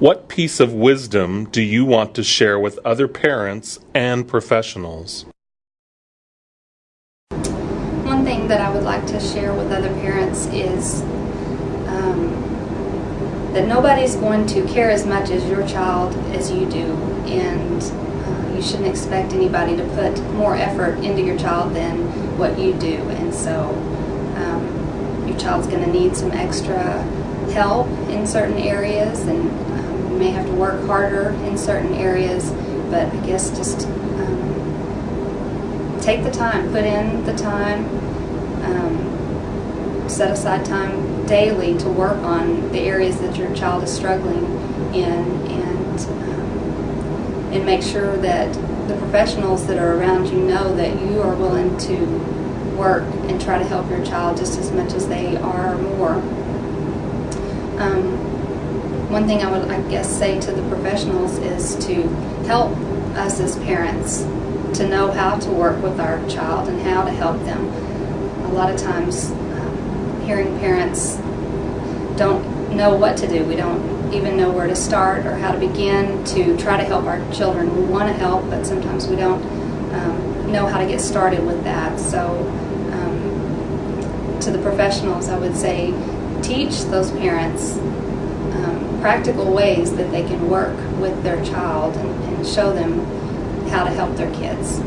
What piece of wisdom do you want to share with other parents and professionals? One thing that I would like to share with other parents is um, that nobody's going to care as much as your child as you do, and uh, you shouldn't expect anybody to put more effort into your child than what you do. And so, um, your child's going to need some extra help in certain areas, and may have to work harder in certain areas. But I guess just um, take the time, put in the time, um, set aside time daily to work on the areas that your child is struggling in, and um, and make sure that the professionals that are around you know that you are willing to work and try to help your child just as much as they are more. Um, one thing I would, I guess, say to the professionals is to help us as parents to know how to work with our child and how to help them. A lot of times, um, hearing parents don't know what to do. We don't even know where to start or how to begin to try to help our children. We want to help, but sometimes we don't um, know how to get started with that. So, um, to the professionals, I would say teach those parents um, practical ways that they can work with their child and, and show them how to help their kids.